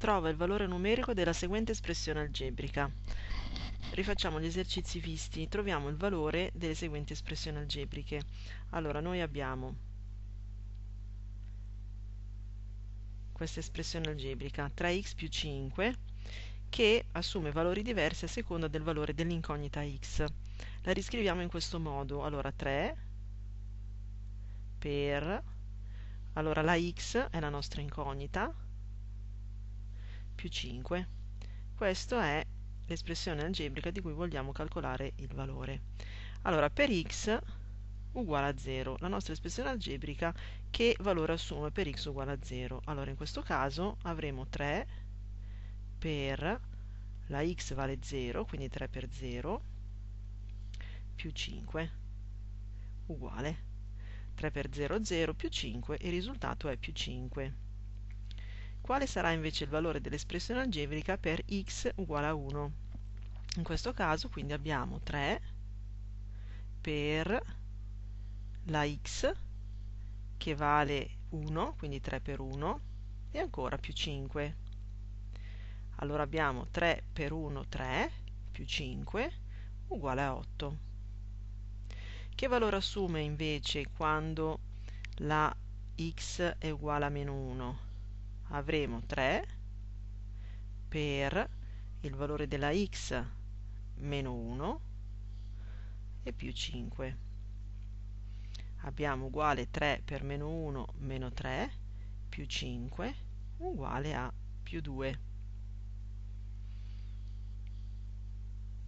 trova il valore numerico della seguente espressione algebrica. Rifacciamo gli esercizi visti, troviamo il valore delle seguenti espressioni algebriche. Allora, noi abbiamo questa espressione algebrica 3x più 5 che assume valori diversi a seconda del valore dell'incognita x. La riscriviamo in questo modo. Allora 3 per allora la x è la nostra incognita più 5. Questa è l'espressione algebrica di cui vogliamo calcolare il valore. Allora, per x uguale a 0, la nostra espressione algebrica che valore assume per x uguale a 0? Allora, in questo caso avremo 3 per la x vale 0, quindi 3 per 0, più 5, uguale 3 per 0, 0 più 5, il risultato è più 5. Quale sarà invece il valore dell'espressione algebrica per x uguale a 1? In questo caso quindi abbiamo 3 per la x che vale 1, quindi 3 per 1, e ancora più 5. Allora abbiamo 3 per 1, 3, più 5, uguale a 8. Che valore assume invece quando la x è uguale a meno 1? Avremo 3 per il valore della x meno 1 e più 5 abbiamo uguale 3 per meno 1 meno 3 più 5 uguale a più 2